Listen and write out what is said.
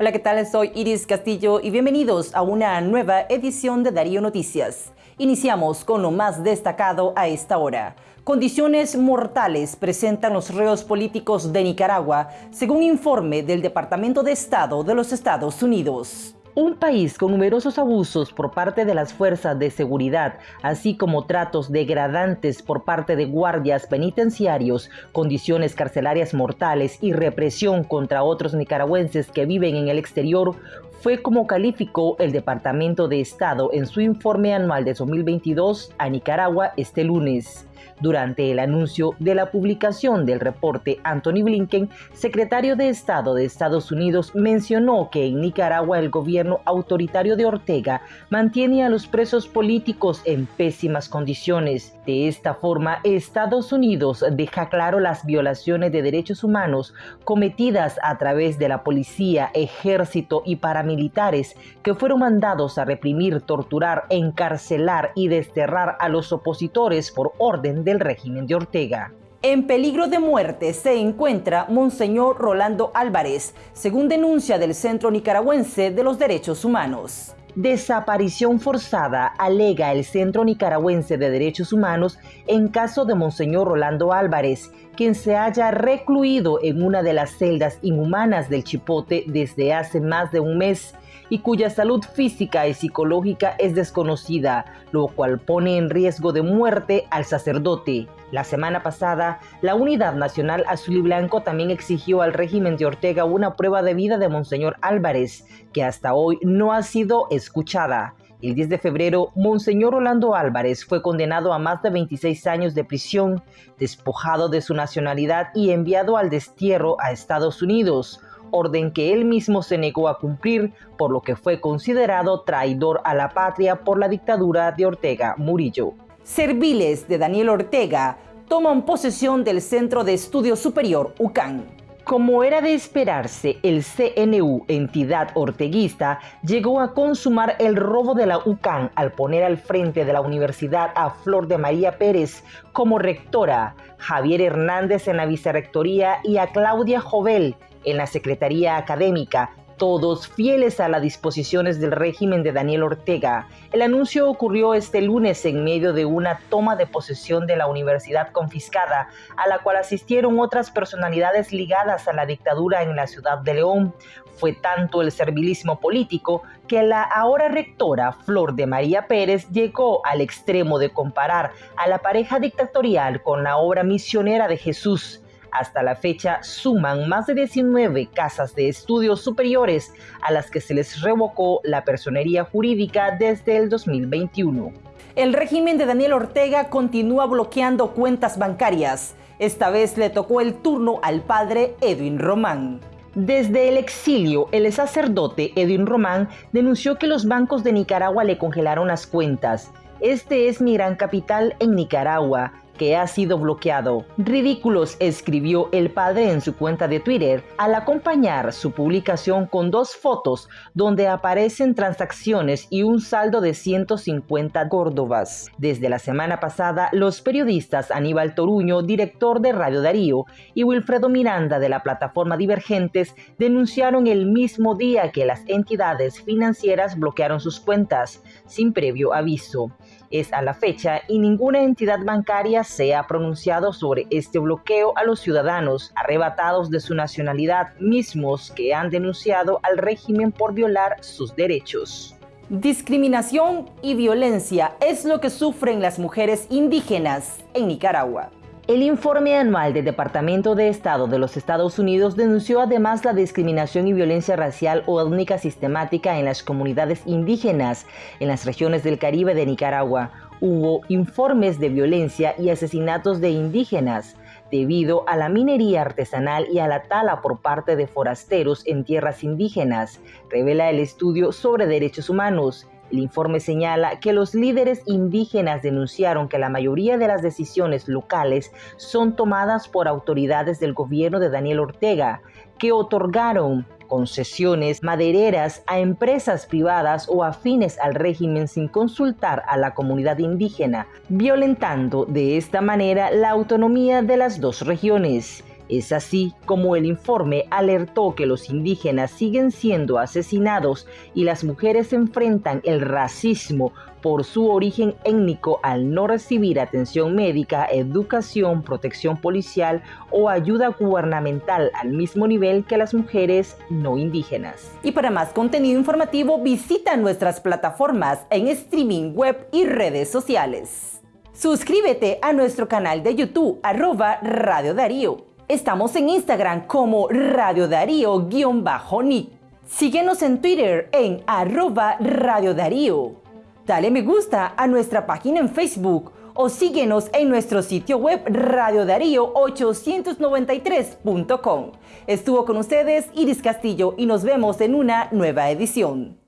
Hola, ¿qué tal? Soy Iris Castillo y bienvenidos a una nueva edición de Darío Noticias. Iniciamos con lo más destacado a esta hora. Condiciones mortales presentan los reos políticos de Nicaragua, según informe del Departamento de Estado de los Estados Unidos. Un país con numerosos abusos por parte de las fuerzas de seguridad, así como tratos degradantes por parte de guardias penitenciarios, condiciones carcelarias mortales y represión contra otros nicaragüenses que viven en el exterior, fue como calificó el Departamento de Estado en su informe anual de 2022 a Nicaragua este lunes. Durante el anuncio de la publicación del reporte, Anthony Blinken, secretario de Estado de Estados Unidos, mencionó que en Nicaragua el gobierno autoritario de Ortega mantiene a los presos políticos en pésimas condiciones. De esta forma, Estados Unidos deja claro las violaciones de derechos humanos cometidas a través de la policía, ejército y paramilitares que fueron mandados a reprimir, torturar, encarcelar y desterrar a los opositores por orden de del régimen de Ortega. En peligro de muerte se encuentra Monseñor Rolando Álvarez, según denuncia del Centro Nicaragüense de los Derechos Humanos. Desaparición forzada, alega el Centro Nicaragüense de Derechos Humanos en caso de Monseñor Rolando Álvarez, quien se haya recluido en una de las celdas inhumanas del Chipote desde hace más de un mes y cuya salud física y psicológica es desconocida, lo cual pone en riesgo de muerte al sacerdote. La semana pasada, la Unidad Nacional Azul y Blanco también exigió al régimen de Ortega una prueba de vida de Monseñor Álvarez, que hasta hoy no ha sido escuchada. El 10 de febrero, Monseñor Orlando Álvarez fue condenado a más de 26 años de prisión, despojado de su nacionalidad y enviado al destierro a Estados Unidos orden que él mismo se negó a cumplir, por lo que fue considerado traidor a la patria por la dictadura de Ortega Murillo. Serviles de Daniel Ortega toman posesión del Centro de Estudio Superior UCAN. Como era de esperarse, el CNU, entidad orteguista, llegó a consumar el robo de la UCAN al poner al frente de la universidad a Flor de María Pérez como rectora, Javier Hernández en la vicerrectoría y a Claudia Jovel en la Secretaría Académica, todos fieles a las disposiciones del régimen de Daniel Ortega. El anuncio ocurrió este lunes en medio de una toma de posesión de la universidad confiscada, a la cual asistieron otras personalidades ligadas a la dictadura en la ciudad de León. Fue tanto el servilismo político que la ahora rectora Flor de María Pérez llegó al extremo de comparar a la pareja dictatorial con la obra misionera de Jesús. Hasta la fecha suman más de 19 casas de estudios superiores a las que se les revocó la personería jurídica desde el 2021. El régimen de Daniel Ortega continúa bloqueando cuentas bancarias. Esta vez le tocó el turno al padre Edwin Román. Desde el exilio, el sacerdote Edwin Román denunció que los bancos de Nicaragua le congelaron las cuentas. Este es mi gran capital en Nicaragua que ha sido bloqueado. Ridículos, escribió el padre en su cuenta de Twitter al acompañar su publicación con dos fotos donde aparecen transacciones y un saldo de 150 córdobas. Desde la semana pasada, los periodistas Aníbal Toruño, director de Radio Darío, y Wilfredo Miranda de la plataforma Divergentes denunciaron el mismo día que las entidades financieras bloquearon sus cuentas, sin previo aviso. Es a la fecha y ninguna entidad bancaria se ha pronunciado sobre este bloqueo a los ciudadanos arrebatados de su nacionalidad mismos que han denunciado al régimen por violar sus derechos. Discriminación y violencia es lo que sufren las mujeres indígenas en Nicaragua. El informe anual del Departamento de Estado de los Estados Unidos denunció además la discriminación y violencia racial o étnica sistemática en las comunidades indígenas en las regiones del Caribe de Nicaragua. Hubo informes de violencia y asesinatos de indígenas debido a la minería artesanal y a la tala por parte de forasteros en tierras indígenas, revela el estudio sobre derechos humanos. El informe señala que los líderes indígenas denunciaron que la mayoría de las decisiones locales son tomadas por autoridades del gobierno de Daniel Ortega, que otorgaron concesiones madereras a empresas privadas o afines al régimen sin consultar a la comunidad indígena, violentando de esta manera la autonomía de las dos regiones. Es así como el informe alertó que los indígenas siguen siendo asesinados y las mujeres enfrentan el racismo por su origen étnico al no recibir atención médica, educación, protección policial o ayuda gubernamental al mismo nivel que las mujeres no indígenas. Y para más contenido informativo visita nuestras plataformas en streaming web y redes sociales. Suscríbete a nuestro canal de YouTube arroba Radio Darío. Estamos en Instagram como Radio Darío-Nick. Síguenos en Twitter en arroba Radio Darío. Dale me gusta a nuestra página en Facebook o síguenos en nuestro sitio web radiodarío893.com. Estuvo con ustedes Iris Castillo y nos vemos en una nueva edición.